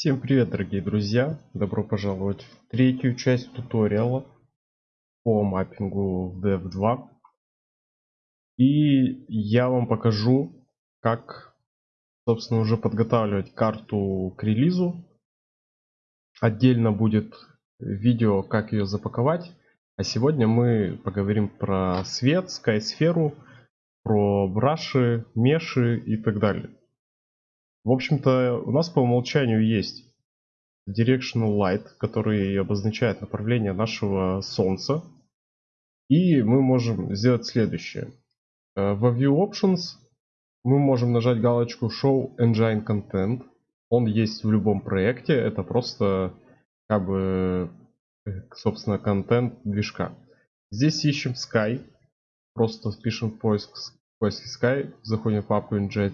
Всем привет, дорогие друзья! Добро пожаловать в третью часть туториала по маппингу в Dev2. И я вам покажу, как, собственно, уже подготавливать карту к релизу. Отдельно будет видео, как ее запаковать. А сегодня мы поговорим про свет, скайсферу, про браши, меши и так далее. В общем-то, у нас по умолчанию есть Directional Light, который обозначает направление нашего Солнца. И мы можем сделать следующее. Э, в View Options мы можем нажать галочку Show Engine Content. Он есть в любом проекте. Это просто как бы, э, собственно, контент движка. Здесь ищем Sky. Просто пишем поиск, поиск Sky. Заходим в папку Engine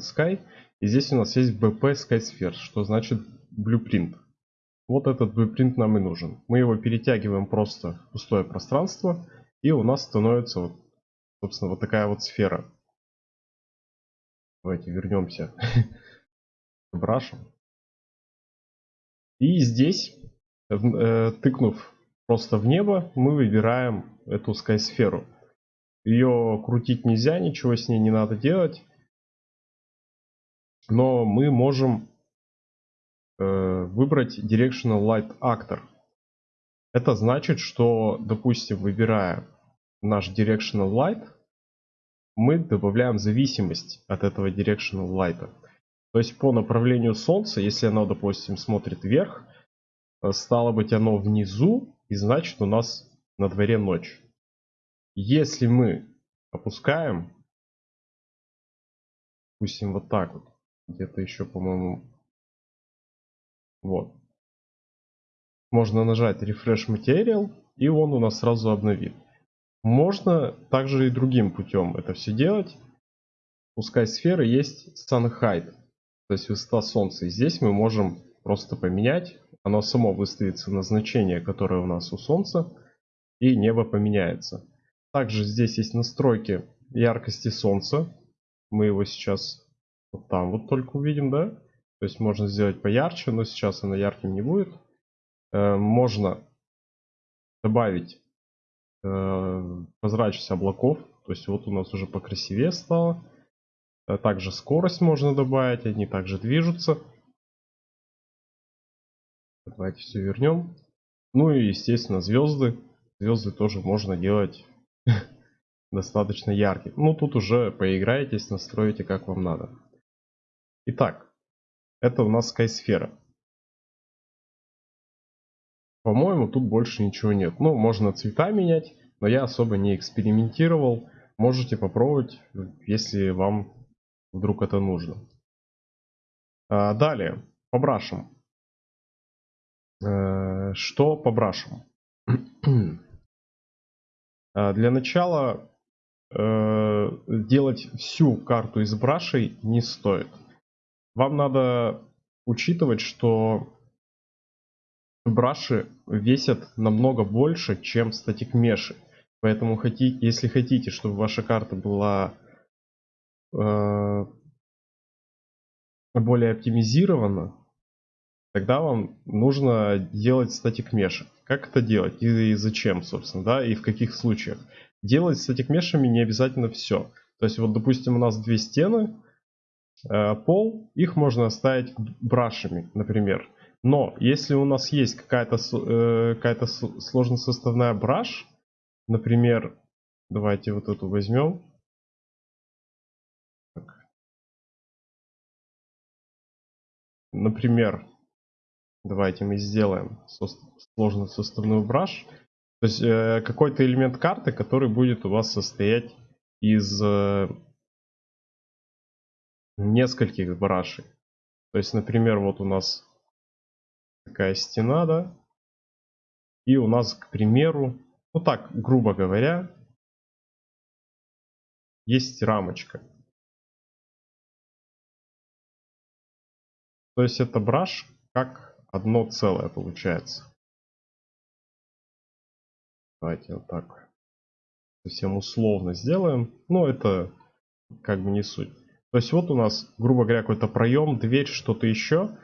Sky. И здесь у нас есть BP SkySphere, что значит blueprint. Вот этот blueprint нам и нужен. Мы его перетягиваем просто в пустое пространство, и у нас становится, вот, собственно, вот такая вот сфера. Давайте вернемся к брашам. И здесь, э, тыкнув просто в небо, мы выбираем эту скайсферу. Ее крутить нельзя, ничего с ней не надо делать но мы можем э, выбрать Directional Light Actor. Это значит, что, допустим, выбирая наш Directional Light, мы добавляем зависимость от этого Directional Light. То есть по направлению Солнца, если оно, допустим, смотрит вверх, э, стало быть оно внизу, и значит у нас на дворе ночь. Если мы опускаем, допустим, вот так вот, где-то еще, по-моему, вот. Можно нажать Refresh Material, и он у нас сразу обновит. Можно также и другим путем это все делать. Пускай сферы есть Sun Height, то есть высота Солнца. И здесь мы можем просто поменять. Оно само выставится на значение, которое у нас у Солнца, и небо поменяется. Также здесь есть настройки яркости Солнца. Мы его сейчас вот там вот только увидим, да? То есть можно сделать поярче, но сейчас она ярким не будет. Э, можно добавить э, прозрачность облаков. То есть вот у нас уже покрасивее стало. Э, также скорость можно добавить, они также движутся. Давайте все вернем. Ну и естественно звезды. Звезды тоже можно делать достаточно яркие. Ну тут уже поиграетесь, настроите как вам надо. Итак, это у нас скайсфера. По-моему, тут больше ничего нет. Ну, можно цвета менять, но я особо не экспериментировал. Можете попробовать, если вам вдруг это нужно. А, далее, по брашам. Э, что по брашам? А, для начала э, делать всю карту из брашей не стоит. Вам надо учитывать, что браши весят намного больше, чем статик меши. Поэтому хотите, если хотите, чтобы ваша карта была э, более оптимизирована, тогда вам нужно делать статик меши. Как это делать и, и зачем, собственно, да, и в каких случаях? Делать статик мешами не обязательно все. То есть вот, допустим, у нас две стены, пол, их можно оставить брашами, например. Но если у нас есть какая-то э, какая-то сложносоставная браш, например, давайте вот эту возьмем. Например, давайте мы сделаем сложносоставную браш. То есть э, какой-то элемент карты, который будет у вас состоять из нескольких брашей. То есть, например, вот у нас такая стена, да, и у нас, к примеру, ну так, грубо говоря, есть рамочка. То есть это браш как одно целое получается. Давайте вот так совсем условно сделаем. Но это как бы не суть. То есть вот у нас, грубо говоря, какой-то проем, дверь, что-то еще.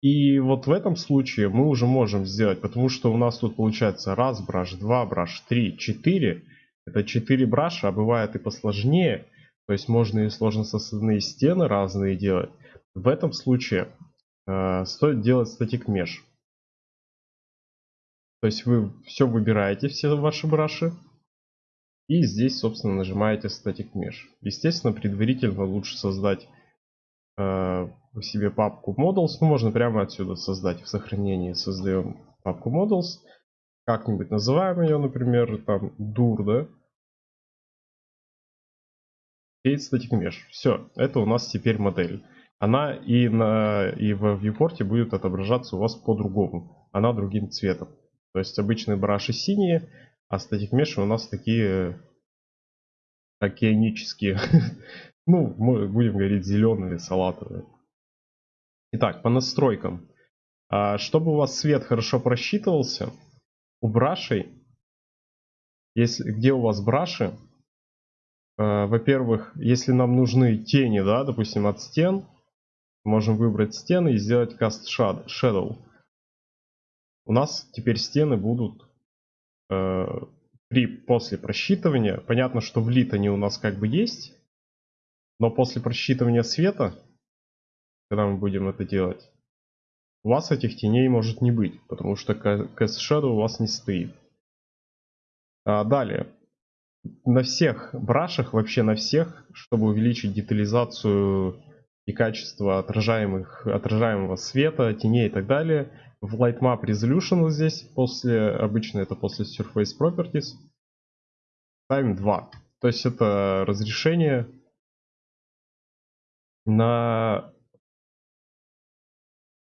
И вот в этом случае мы уже можем сделать, потому что у нас тут получается раз браш, два браш, три, четыре. Это четыре браша, а бывает и посложнее. То есть можно и сложно составные стены разные делать. В этом случае э, стоит делать статик mesh. То есть вы все выбираете, все ваши браши. И здесь, собственно, нажимаете Static Mesh. Естественно, предварительно лучше создать э, себе папку Models. Ну, можно прямо отсюда создать в сохранении. Создаем папку Models. Как-нибудь называем ее, например, там, dur, да? Create Static Mesh. Все, это у нас теперь модель. Она и, на, и в viewport будет отображаться у вас по-другому. Она другим цветом. То есть обычные браши синие, а статик меши у нас такие океанические. ну, мы будем говорить зеленые, салатовые. Итак, по настройкам. А, чтобы у вас свет хорошо просчитывался, у брашей, если, где у вас браши, а, во-первых, если нам нужны тени, да, допустим, от стен, можем выбрать стены и сделать Cast Shadow. У нас теперь стены будут э, при, после просчитывания. Понятно, что влит они у нас как бы есть. Но после просчитывания света, когда мы будем это делать, у вас этих теней может не быть. Потому что Cast Shadow у вас не стоит. А далее. На всех брашах, вообще на всех, чтобы увеличить детализацию и качество отражаемых, отражаемого света, теней и так далее, в Lightmap Resolution вот здесь, после, обычно это после Surface Properties, ставим 2. То есть это разрешение на,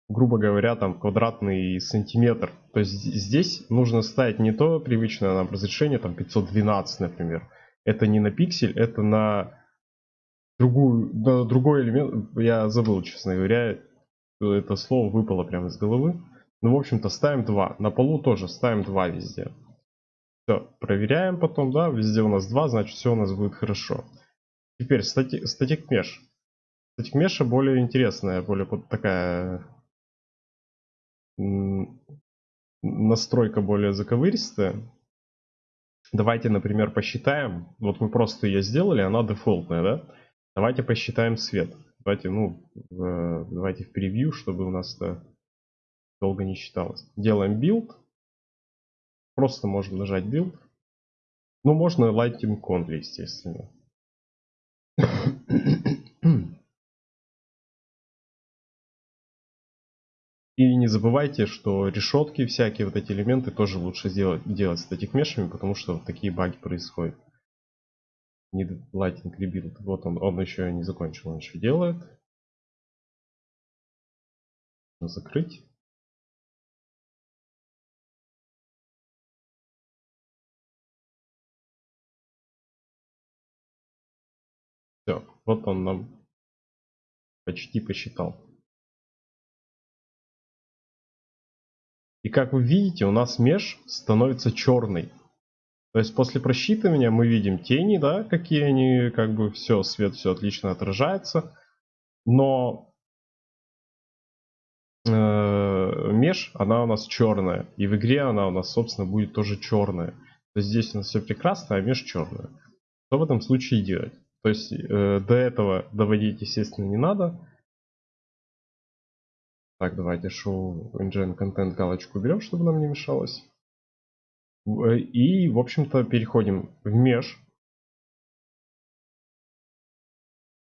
грубо говоря, там квадратный сантиметр. То есть здесь нужно ставить не то привычное нам разрешение, там 512, например. Это не на пиксель, это на другую, на другой элемент. Я забыл, честно говоря, это слово выпало прямо из головы. Ну, в общем-то, ставим 2. На полу тоже ставим 2 везде. Все, проверяем потом, да, везде у нас 2, значит все у нас будет хорошо. Теперь стати, статик меш. Статик меша более интересная, более вот такая настройка более заковыристая. Давайте, например, посчитаем. Вот мы просто ее сделали, она дефолтная, да? Давайте посчитаем свет. Давайте, ну, давайте в превью, чтобы у нас это долго не считалось. Делаем build. Просто можно нажать build. Ну, можно Lighting Conly, естественно. И не забывайте, что решетки, всякие вот эти элементы тоже лучше сделать, делать статик мешами, потому что вот такие баги происходят. Need Lighting Rebuild. Вот он, он еще не закончил, он еще делает. Закрыть. Все, вот он нам почти посчитал. И как вы видите, у нас меж становится черный. То есть после просчитывания мы видим тени, да, какие они, как бы все, свет все отлично отражается. Но э, меж, она у нас черная. И в игре она у нас, собственно, будет тоже черная. То есть здесь у нас все прекрасно, а меж черная. Что в этом случае делать? То есть э, до этого доводить, естественно, не надо. Так, давайте show engine content галочку уберем, чтобы нам не мешалось. Э, и, в общем-то, переходим в mesh.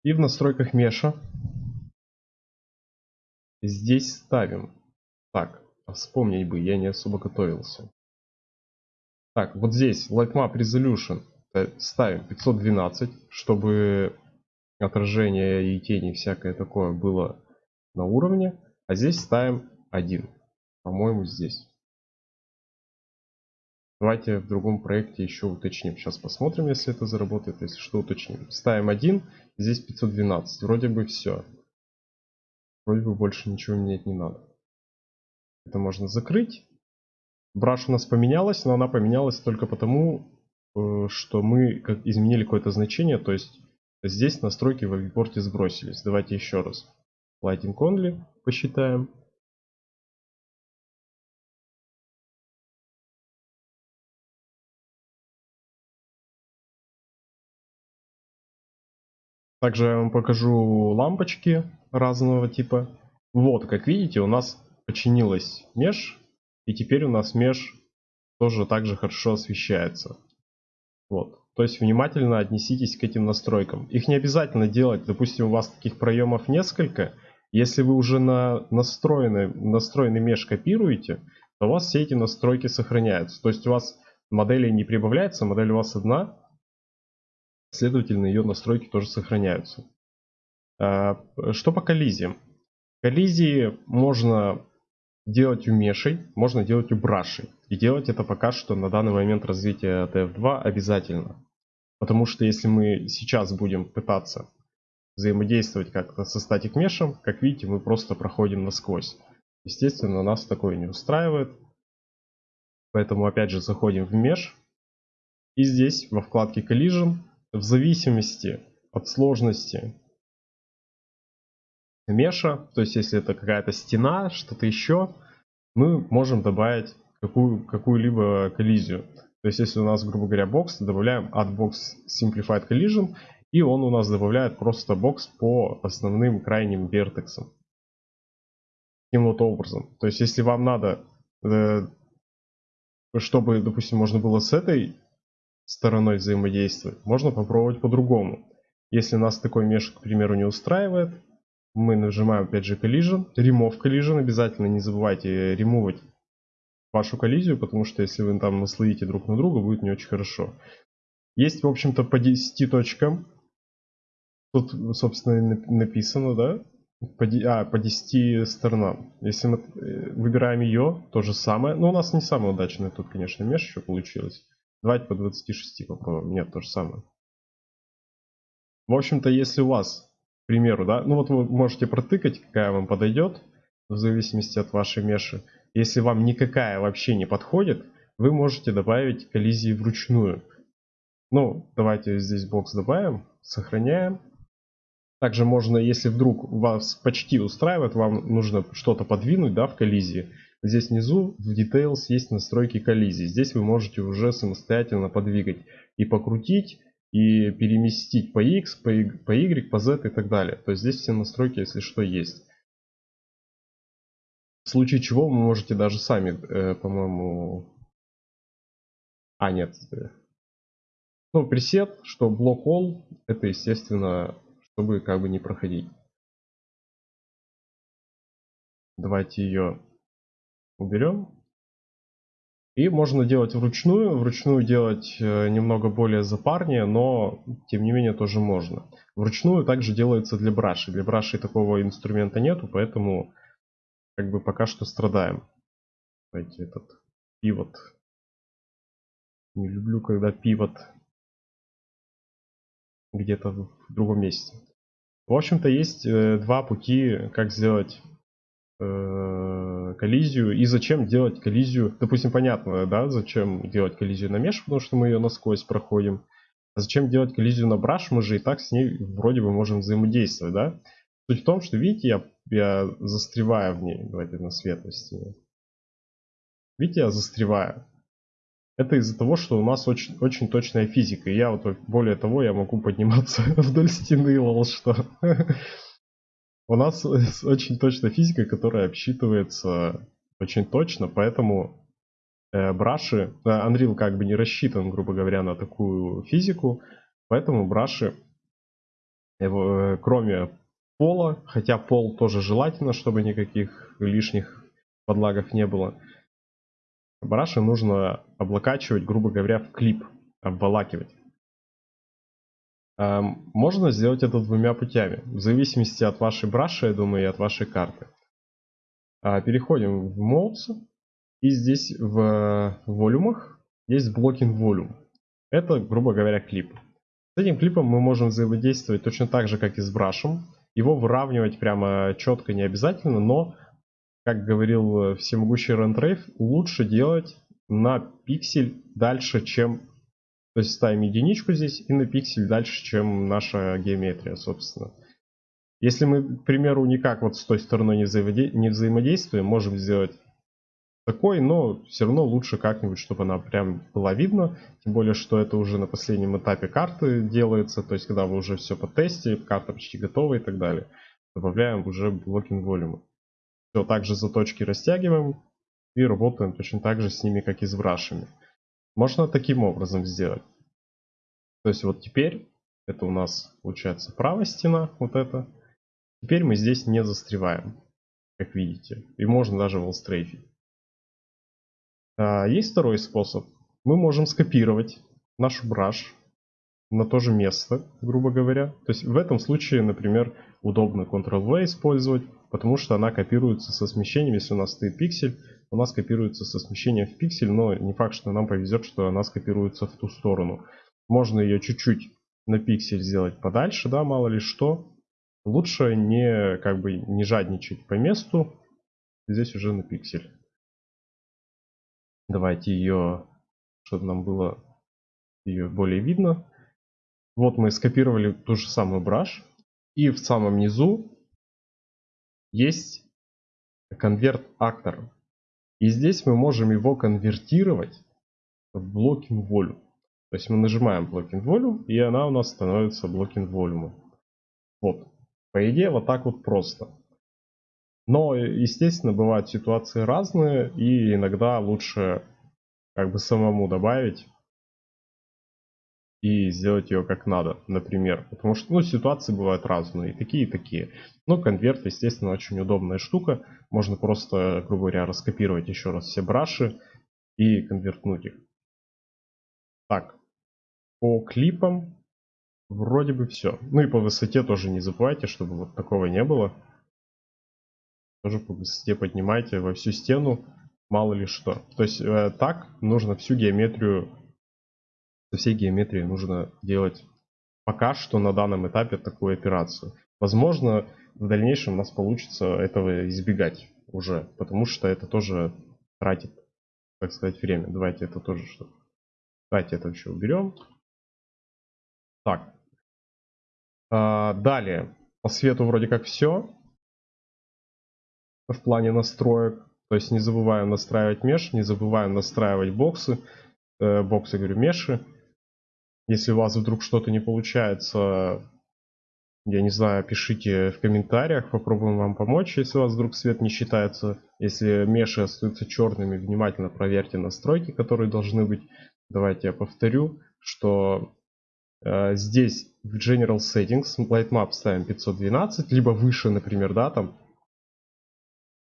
И в настройках меша здесь ставим. Так, вспомнить бы, я не особо готовился. Так, вот здесь Lightmap Resolution Э, ставим 512, чтобы отражение и тени всякое такое было на уровне. А здесь ставим 1. По-моему, здесь. Давайте в другом проекте еще уточним. Сейчас посмотрим, если это заработает. Если что, уточним. Ставим 1, здесь 512. Вроде бы все. Вроде бы больше ничего менять не надо. Это можно закрыть. Браш у нас поменялась, но она поменялась только потому, Э, что мы изменили какое-то значение, то есть здесь настройки в viewport сбросились. Давайте еще раз. Lighting only посчитаем. Также я вам покажу лампочки разного типа. Вот, как видите, у нас починилась меж, и теперь у нас меж тоже также хорошо освещается. Вот. То есть внимательно отнеситесь к этим настройкам. Их не обязательно делать, допустим, у вас таких проемов несколько. Если вы уже на настроенный, настроенный меж копируете, то у вас все эти настройки сохраняются. То есть у вас модели не прибавляется, модель у вас одна, следовательно ее настройки тоже сохраняются. А, что по коллизиям? Коллизии можно делать у мешей, можно делать у брашей. И делать это пока что на данный момент развития TF2 обязательно. Потому что если мы сейчас будем пытаться взаимодействовать как-то со статик мешем, как видите, мы просто проходим насквозь. Естественно, нас такое не устраивает. Поэтому опять же заходим в меш. И здесь во вкладке Collision в зависимости от сложности меша, то есть если это какая-то стена, что-то еще, мы можем добавить какую, какую-либо коллизию. То есть если у нас, грубо говоря, бокс, добавляем add box simplified collision, и он у нас добавляет просто бокс по основным крайним вертексам. Таким вот образом. То есть если вам надо, э, чтобы, допустим, можно было с этой стороной взаимодействовать, можно попробовать по-другому. Если нас такой меш, к примеру, не устраивает, мы нажимаем опять же collision, remove collision, обязательно не забывайте ремувать вашу коллизию, потому что если вы там наслоите друг на друга, будет не очень хорошо. Есть, в общем-то, по 10 точкам. Тут, собственно, написано, да? По, а, по 10 сторонам. Если мы э, выбираем ее, то же самое. Но у нас не самое удачное тут, конечно, меж еще получилось. Давайте по 26 попробуем. Нет, то же самое. В общем-то, если у вас примеру, да, ну вот вы можете протыкать, какая вам подойдет, в зависимости от вашей меши. Если вам никакая вообще не подходит, вы можете добавить коллизии вручную. Ну, давайте здесь бокс добавим, сохраняем. Также можно, если вдруг вас почти устраивает, вам нужно что-то подвинуть да, в коллизии. Здесь внизу в Details есть настройки коллизии. Здесь вы можете уже самостоятельно подвигать и покрутить, и переместить по X, по Y, по, Z и так далее. То есть здесь все настройки, если что, есть. В случае чего вы можете даже сами, э, по-моему... А, нет. Ну, пресет, что блок all, это, естественно, чтобы как бы не проходить. Давайте ее уберем. И можно делать вручную. Вручную делать э, немного более запарнее, но тем не менее тоже можно. Вручную также делается для браши. Для браши такого инструмента нету, поэтому как бы пока что страдаем. Давайте этот пивот. Не люблю, когда пивот где-то в другом месте. В общем-то, есть э, два пути, как сделать коллизию и зачем делать коллизию. Допустим, понятно, да, зачем делать коллизию на меш, потому что мы ее насквозь проходим. А зачем делать коллизию на браш, мы же и так с ней вроде бы можем взаимодействовать, да. Суть в том, что, видите, я, я застреваю в ней. Давайте на светлости. Видите, я застреваю. Это из-за того, что у нас очень, очень точная физика. И я вот, более того, я могу подниматься вдоль стены, лол, что. У нас очень точная физика, которая обсчитывается очень точно, поэтому э, браши, Unreal как бы не рассчитан, грубо говоря, на такую физику, поэтому браши, э, кроме пола, хотя пол тоже желательно, чтобы никаких лишних подлагов не было, браши нужно облокачивать, грубо говоря, в клип, обволакивать. Эм, можно сделать это двумя путями, в зависимости от вашей браши, я думаю, и от вашей карты. А, переходим в Modes, и здесь в волюмах есть блокинг волюм. Это, грубо говоря, клип. С этим клипом мы можем взаимодействовать точно так же, как и с брашем. Его выравнивать прямо четко не обязательно, но, как говорил всемогущий Рентрейв, лучше делать на пиксель дальше, чем то есть ставим единичку здесь и на пиксель дальше, чем наша геометрия, собственно. Если мы, к примеру, никак вот с той стороной не, взаимодействуем, можем сделать такой, но все равно лучше как-нибудь, чтобы она прям была видна. Тем более, что это уже на последнем этапе карты делается, то есть когда вы уже все по тесте, карта почти готова и так далее. Добавляем уже блокинг волюмы. Все так же заточки растягиваем и работаем точно так же с ними, как и с брашами. Можно таким образом сделать. То есть вот теперь это у нас получается правая стена, вот это. Теперь мы здесь не застреваем, как видите. И можно даже волстрейфить. А, есть второй способ. Мы можем скопировать нашу браш на то же место, грубо говоря. То есть в этом случае, например, удобно Ctrl-V использовать, потому что она копируется со смещением. Если у нас стоит пиксель, у нас копируется со смещением в пиксель, но не факт, что нам повезет, что она скопируется в ту сторону. Можно ее чуть-чуть на пиксель сделать подальше, да, мало ли что. Лучше не, как бы, не жадничать по месту. Здесь уже на пиксель. Давайте ее, чтобы нам было ее более видно. Вот мы скопировали ту же самую браш. И в самом низу есть конверт актор. И здесь мы можем его конвертировать в blocking volume. То есть мы нажимаем blocking volume, и она у нас становится blocking volume. Вот. По идее, вот так вот просто. Но, естественно, бывают ситуации разные, и иногда лучше как бы самому добавить и сделать ее как надо, например. Потому что, ну, ситуации бывают разные, и такие, и такие. Но конверт, естественно, очень удобная штука. Можно просто, грубо говоря, раскопировать еще раз все браши и конвертнуть их. Так, по клипам вроде бы все. Ну и по высоте тоже не забывайте, чтобы вот такого не было. Тоже по высоте поднимайте во всю стену, мало ли что. То есть э, так нужно всю геометрию со всей геометрией нужно делать пока что на данном этапе такую операцию. Возможно, в дальнейшем у нас получится этого избегать уже, потому что это тоже тратит, так сказать, время. Давайте это тоже что. Давайте это еще уберем. Так. А, далее. По свету вроде как все. В плане настроек. То есть не забываем настраивать меш, не забываем настраивать боксы. Э, боксы, говорю, меши. Если у вас вдруг что-то не получается, я не знаю, пишите в комментариях, попробуем вам помочь, если у вас вдруг свет не считается. Если меши остаются черными, внимательно проверьте настройки, которые должны быть. Давайте я повторю, что э, здесь в General Settings Lightmap ставим 512, либо выше, например, да, там.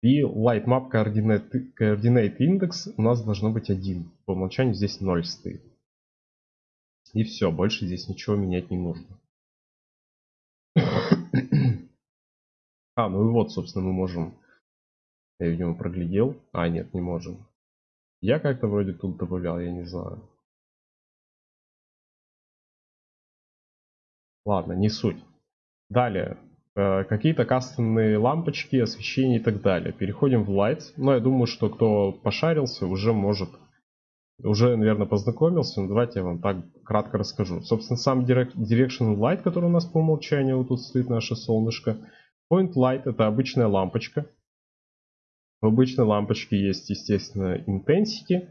И Lightmap Coordinate, Coordinate Index у нас должно быть 1. По умолчанию здесь 0 стоит. И все, больше здесь ничего менять не нужно. А, ну и вот, собственно, мы можем... Я, видимо, проглядел. А, нет, не можем. Я как-то вроде тут добавлял, я не знаю. Ладно, не суть. Далее. Э, Какие-то кастомные лампочки, освещение и так далее. Переходим в Lights. Но я думаю, что кто пошарился, уже может уже, наверное, познакомился, но давайте я вам так кратко расскажу. Собственно, сам Direction Light, который у нас по умолчанию, вот тут стоит наше солнышко. Point Light это обычная лампочка. В обычной лампочке есть, естественно, Intensity,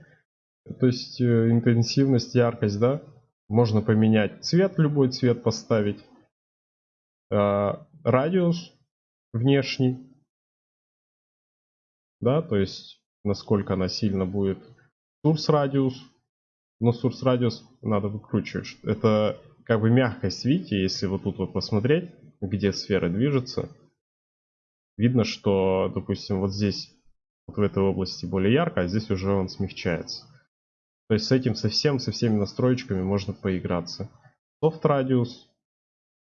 то есть э, интенсивность, яркость, да. Можно поменять цвет, любой цвет поставить. А, радиус внешний, да, то есть насколько она сильно будет Source радиус. Но source радиус надо выкручивать. Это как бы мягкость, видите, если вот тут вот посмотреть, где сфера движется, видно, что, допустим, вот здесь, вот в этой области более ярко, а здесь уже он смягчается. То есть с этим совсем, со всеми настроечками можно поиграться. Soft радиус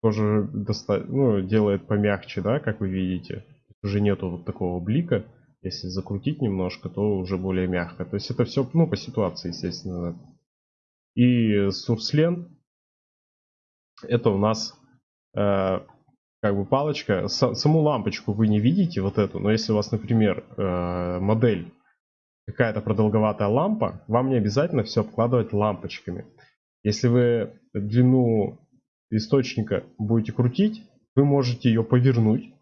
тоже доста... ну, делает помягче, да, как вы видите. Уже нету вот такого блика. Если закрутить немножко, то уже более мягко. То есть это все ну, по ситуации, естественно. И Source это у нас э, как бы палочка. С, саму лампочку вы не видите, вот эту. Но если у вас, например, э, модель какая-то продолговатая лампа, вам не обязательно все обкладывать лампочками. Если вы длину источника будете крутить, вы можете ее повернуть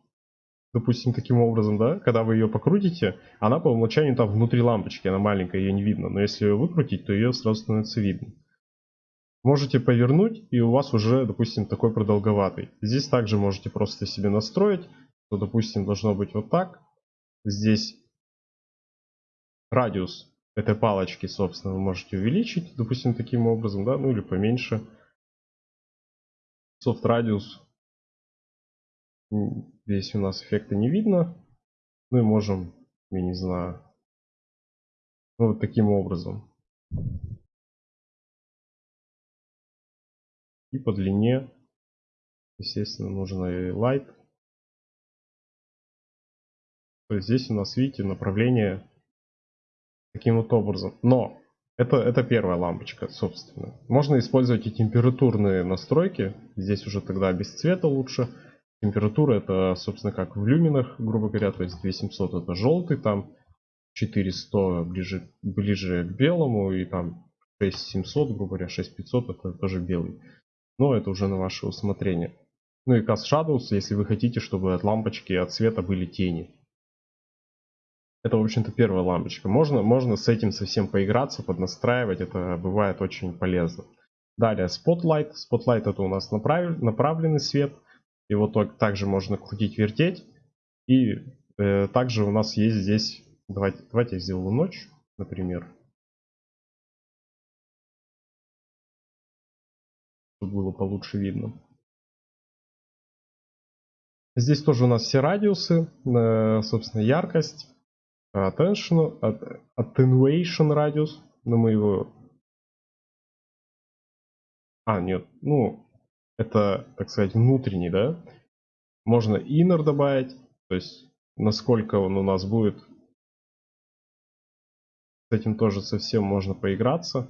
допустим, таким образом, да, когда вы ее покрутите, она по умолчанию там внутри лампочки, она маленькая, ее не видно. Но если ее выкрутить, то ее сразу становится видно. Можете повернуть, и у вас уже, допустим, такой продолговатый. Здесь также можете просто себе настроить, что, допустим, должно быть вот так. Здесь радиус этой палочки, собственно, вы можете увеличить, допустим, таким образом, да, ну или поменьше. Soft радиус Здесь у нас эффекта не видно. Ну и можем, я не знаю, ну, вот таким образом. И по длине, естественно, нужно и light. То есть здесь у нас, видите, направление таким вот образом. Но это, это первая лампочка, собственно. Можно использовать и температурные настройки. Здесь уже тогда без цвета лучше. Температура это, собственно, как в люминах, грубо говоря, то есть 2700 это желтый, там 400 ближе, ближе к белому, и там 6700, грубо говоря, 6500 это тоже белый. Но это уже на ваше усмотрение. Ну и Cast Shadows, если вы хотите, чтобы от лампочки, от света были тени. Это, в общем-то, первая лампочка. Можно, можно с этим совсем поиграться, поднастраивать. Это бывает очень полезно. Далее Spotlight. Spotlight это у нас направ... направленный свет. Его также можно крутить, вертеть. И э, также у нас есть здесь... Давайте, давайте я сделаю ночь, например. Чтобы было получше видно. Здесь тоже у нас все радиусы, э, собственно, яркость, attention, attenuation радиус, но мы его... А, нет, ну, это, так сказать, внутренний, да. Можно inner добавить, то есть насколько он у нас будет. С этим тоже совсем можно поиграться.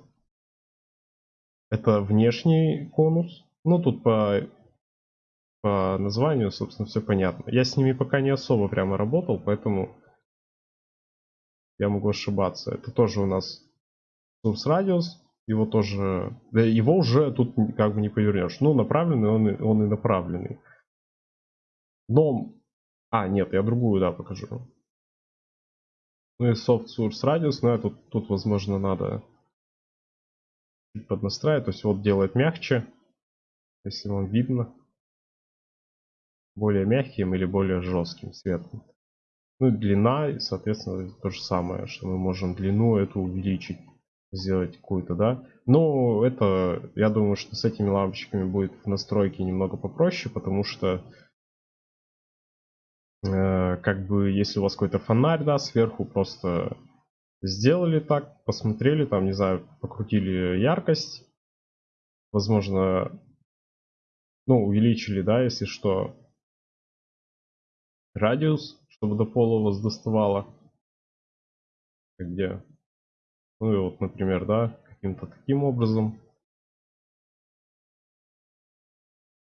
Это внешний конус. Ну, тут по, по названию, собственно, все понятно. Я с ними пока не особо прямо работал, поэтому я могу ошибаться. Это тоже у нас source radius его тоже, его уже тут как бы не повернешь. Ну, направленный он, он и направленный. Но, а, нет, я другую, да, покажу. Ну и soft source radius, но это тут, тут возможно, надо поднастраивать. То есть вот делает мягче, если вам видно. Более мягким или более жестким светом. Ну и длина, соответственно, то же самое, что мы можем длину эту увеличить сделать какую-то, да. Но это, я думаю, что с этими лампочками будет в настройке немного попроще, потому что э, как бы если у вас какой-то фонарь, да, сверху просто сделали так, посмотрели, там, не знаю, покрутили яркость, возможно, ну, увеличили, да, если что, радиус, чтобы до пола вас доставало. Где? Ну и вот, например, да, каким-то таким образом.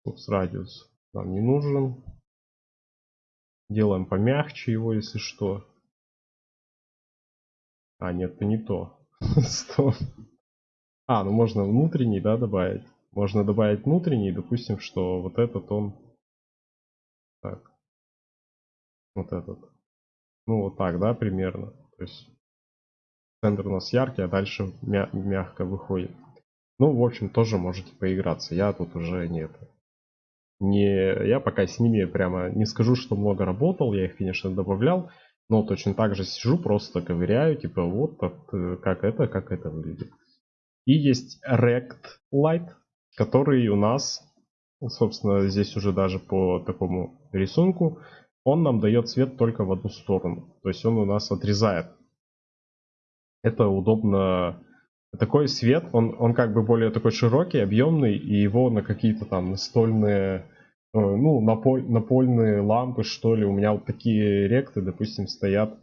Фокус радиус нам не нужен. Делаем помягче его, если что. А, нет, это не то. А, ну можно внутренний, да, добавить. Можно добавить внутренний, допустим, что вот этот он... Так. Вот этот. Ну, вот так, да, примерно. То есть центр у нас яркий, а дальше мя мягко выходит. Ну, в общем, тоже можете поиграться. Я тут уже нет. Не, я пока с ними прямо не скажу, что много работал. Я их, конечно, добавлял. Но точно так же сижу, просто ковыряю. Типа, вот э, как это, как это выглядит. И есть Rect Light, который у нас, собственно, здесь уже даже по такому рисунку, он нам дает свет только в одну сторону. То есть он у нас отрезает это удобно. Такой свет, он, он как бы более такой широкий, объемный, и его на какие-то там настольные, э, ну, наполь, напольные лампы, что ли. У меня вот такие ректы, допустим, стоят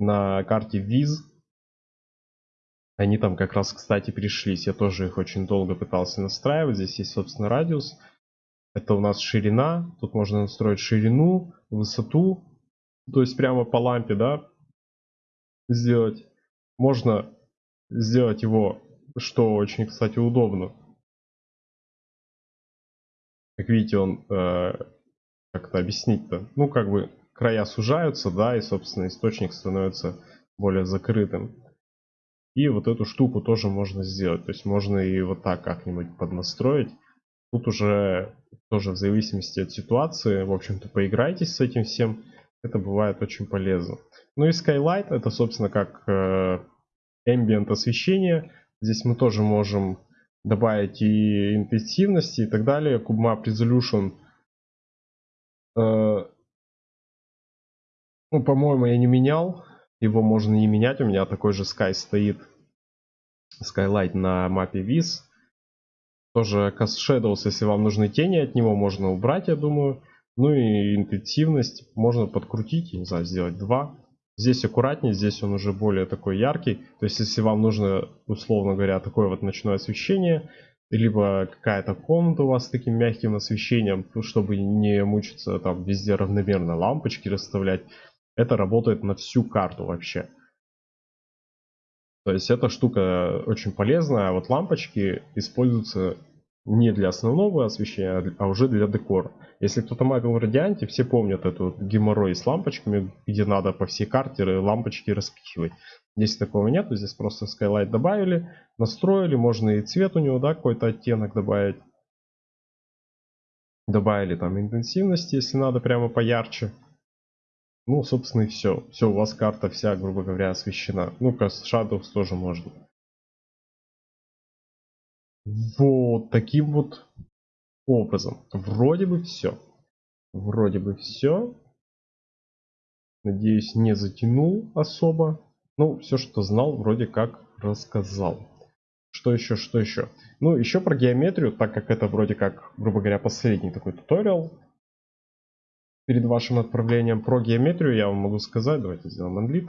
на карте Viz. Они там как раз, кстати, пришлись. Я тоже их очень долго пытался настраивать. Здесь есть, собственно, радиус. Это у нас ширина. Тут можно настроить ширину, высоту. То есть прямо по лампе, да, сделать. Можно сделать его, что очень, кстати, удобно. Как видите, он, э, как это объяснить-то, ну, как бы края сужаются, да, и, собственно, источник становится более закрытым. И вот эту штуку тоже можно сделать. То есть можно и вот так как-нибудь поднастроить. Тут уже тоже в зависимости от ситуации, в общем-то, поиграйтесь с этим всем. Это бывает очень полезно. Ну и Skylight это, собственно, как э, ambient освещение. Здесь мы тоже можем добавить и интенсивности и так далее. CubeMap Resolution. Э, ну, по-моему, я не менял. Его можно не менять. У меня такой же Sky стоит. Skylight на мапе Viz. Тоже Cast Shadows, если вам нужны тени от него, можно убрать, я думаю. Ну и интенсивность можно подкрутить, не знаю, сделать 2. Здесь аккуратнее, здесь он уже более такой яркий. То есть, если вам нужно, условно говоря, такое вот ночное освещение, либо какая-то комната у вас с таким мягким освещением, ну, чтобы не мучиться там везде равномерно лампочки расставлять, это работает на всю карту вообще. То есть эта штука очень полезная, а вот лампочки используются не для основного освещения, а уже для декора. Если кто-то магал в радианте, все помнят эту геморрой с лампочками, где надо по всей карте лампочки распихивать. Здесь такого нет, здесь просто Skylight добавили, настроили, можно и цвет у него, да, какой-то оттенок добавить. Добавили там интенсивности, если надо, прямо поярче. Ну, собственно, и все. Все, у вас карта вся, грубо говоря, освещена. Ну-ка, Shadows тоже можно. Вот таким вот образом. Вроде бы все. Вроде бы все. Надеюсь, не затянул особо. Ну, все, что знал, вроде как рассказал. Что еще, что еще? Ну, еще про геометрию, так как это вроде как, грубо говоря, последний такой туториал. Перед вашим отправлением про геометрию я вам могу сказать, давайте сделаем анлит,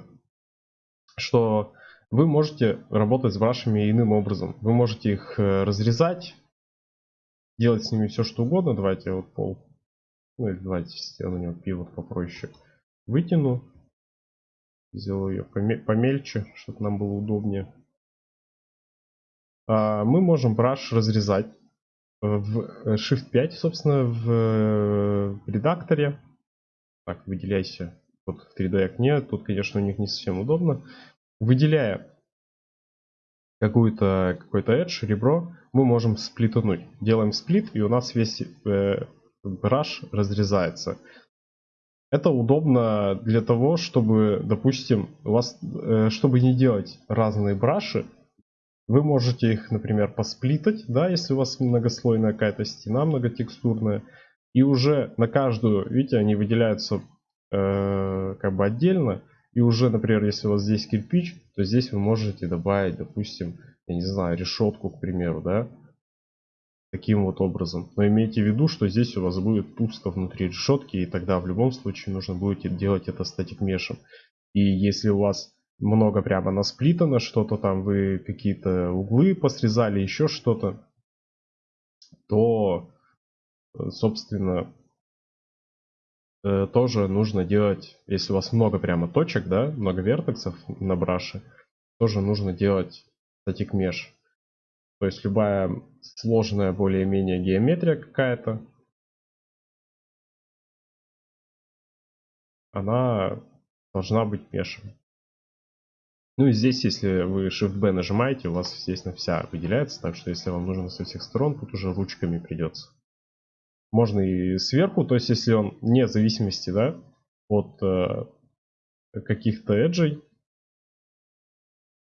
что вы можете работать с брашами иным образом. Вы можете их э, разрезать, делать с ними все что угодно. Давайте вот пол, ну или давайте я на него пивот попроще вытяну. Сделаю ее помельче, чтобы нам было удобнее. А, мы можем браш разрезать в э, Shift 5, собственно, в э, редакторе. Так, выделяйся вот в 3D окне. Тут, конечно, у них не совсем удобно выделяя какую-то какой-то edge, ребро, мы можем сплитануть. Делаем сплит, и у нас весь э, браш разрезается. Это удобно для того, чтобы, допустим, у вас, э, чтобы не делать разные браши, вы можете их, например, посплитать, да, если у вас многослойная какая-то стена, многотекстурная, и уже на каждую, видите, они выделяются э, как бы отдельно, и уже, например, если у вас здесь кирпич, то здесь вы можете добавить, допустим, я не знаю, решетку, к примеру, да, таким вот образом. Но имейте в виду, что здесь у вас будет пусто внутри решетки, и тогда в любом случае нужно будет делать это статик мешем. И если у вас много прямо насплитано, что-то там вы какие-то углы посрезали, еще что-то, то, собственно, э, тоже нужно делать, если у вас много прямо точек, да, много вертексов на браше, тоже нужно делать static mesh. То есть любая сложная более-менее геометрия какая-то, она должна быть мешем. Ну и здесь, если вы Shift-B нажимаете, у вас, естественно, вся выделяется, так что если вам нужно со всех сторон, тут уже ручками придется. Можно и сверху, то есть если он не в зависимости да, от э, каких-то эджей,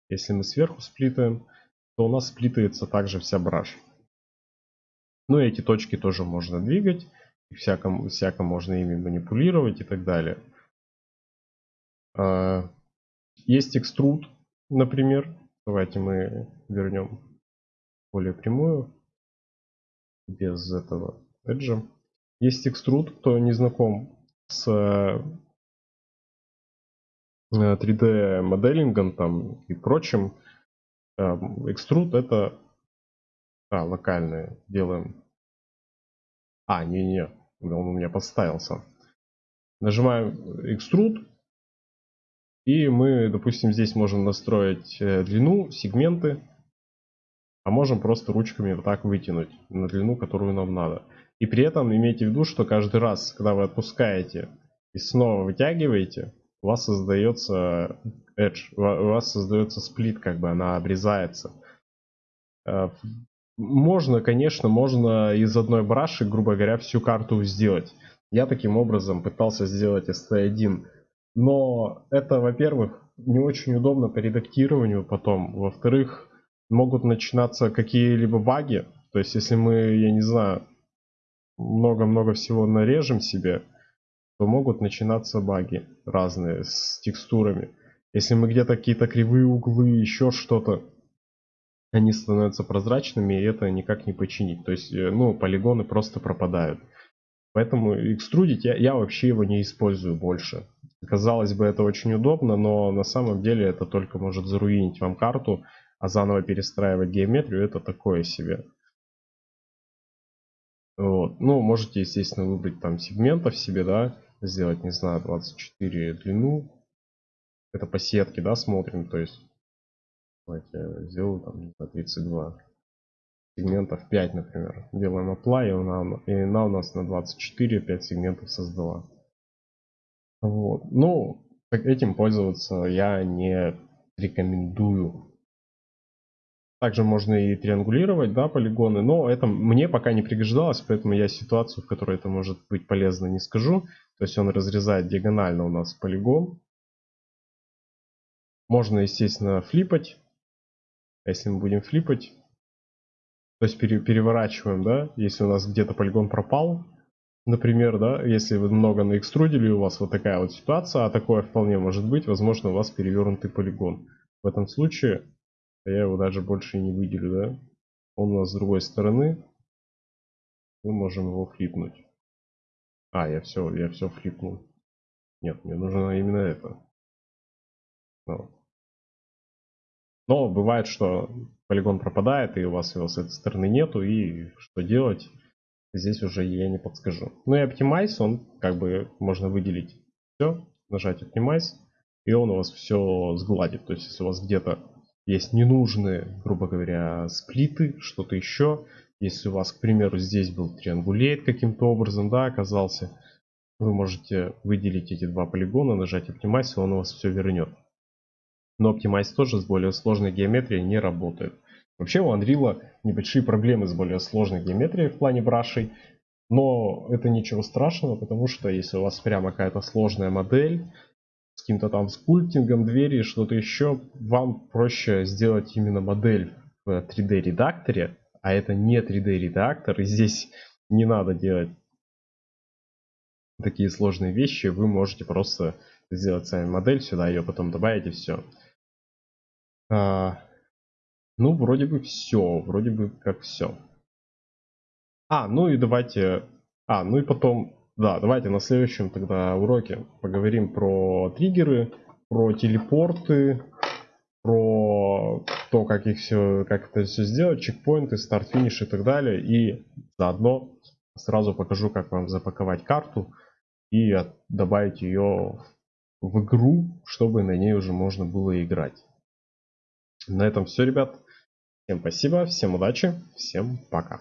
если мы сверху сплитаем, то у нас сплитается также вся браш. Ну и эти точки тоже можно двигать, всяко, всяко можно ими манипулировать и так далее. А, есть экструд, например. Давайте мы вернем более прямую, без этого эджа. Есть экструд, кто не знаком с 3D э, моделингом там и прочим. Экструд это а, локальные делаем. А, не-не, он у меня подставился. Нажимаем экструд. И мы, допустим, здесь можем настроить э, длину, сегменты. А можем просто ручками вот так вытянуть на длину, которую нам надо. И при этом имейте в виду, что каждый раз, когда вы отпускаете и снова вытягиваете, у вас создается edge, у вас создается сплит, как бы она обрезается. Э, можно, конечно, можно из одной браши, грубо говоря, всю карту сделать. Я таким образом пытался сделать ST1. Но это, во-первых, не очень удобно по редактированию потом. Во-вторых, могут начинаться какие-либо баги. То есть, если мы, я не знаю, много-много всего нарежем себе, то могут начинаться баги разные с текстурами. Если мы где-то какие-то кривые углы, еще что-то, они становятся прозрачными, и это никак не починить. То есть, э, ну, полигоны просто пропадают. Поэтому экструдить я, я вообще его не использую больше. Казалось бы, это очень удобно, но на самом деле это только может заруинить вам карту, а заново перестраивать геометрию это такое себе. Вот. Ну, можете, естественно, выбрать там сегментов себе, да, сделать, не знаю, 24 длину. Это по сетке, да, смотрим, то есть, давайте сделаю там, не знаю, 32 сегментов 5, например. Делаем apply, и она, и она у нас на 24, 5 сегментов создала. Вот. Ну, этим пользоваться я не рекомендую. Также можно и триангулировать, да, полигоны, но это мне пока не пригождалось, поэтому я ситуацию, в которой это может быть полезно, не скажу. То есть он разрезает диагонально у нас полигон. Можно, естественно, флипать. А если мы будем флипать, то есть пере, переворачиваем, да, если у нас где-то полигон пропал, например, да, если вы много наэкструдили, у вас вот такая вот ситуация, а такое вполне может быть, возможно, у вас перевернутый полигон. В этом случае я его даже больше не выделю, да. Он у нас с другой стороны, мы можем его флипнуть. А, я все, я все флипнул. Нет, мне нужно именно это. Вот. Но бывает, что полигон пропадает, и у вас его с этой стороны нету, и что делать, здесь уже я не подскажу. Ну и Optimize, он как бы можно выделить все, нажать Optimize, и он у вас все сгладит. То есть, если у вас где-то есть ненужные, грубо говоря, сплиты, что-то еще, если у вас, к примеру, здесь был триангулейт каким-то образом, да, оказался, вы можете выделить эти два полигона, нажать Optimize, и он у вас все вернет. Но Optimize тоже с более сложной геометрией не работает. Вообще у Unreal небольшие проблемы с более сложной геометрией в плане брашей. Но это ничего страшного, потому что если у вас прямо какая-то сложная модель, с каким-то там скульптингом двери, что-то еще, вам проще сделать именно модель в 3D редакторе, а это не 3D редактор, и здесь не надо делать такие сложные вещи, вы можете просто сделать сами модель сюда, ее потом добавить и все. А, ну, вроде бы все, вроде бы как все. А, ну и давайте... А, ну и потом... Да, давайте на следующем тогда уроке поговорим про триггеры, про телепорты, про то, как их все, как это все сделать, чекпоинты, старт, финиш и так далее. И заодно сразу покажу, как вам запаковать карту и добавить ее в игру, чтобы на ней уже можно было играть. На этом все, ребят. Всем спасибо, всем удачи, всем пока.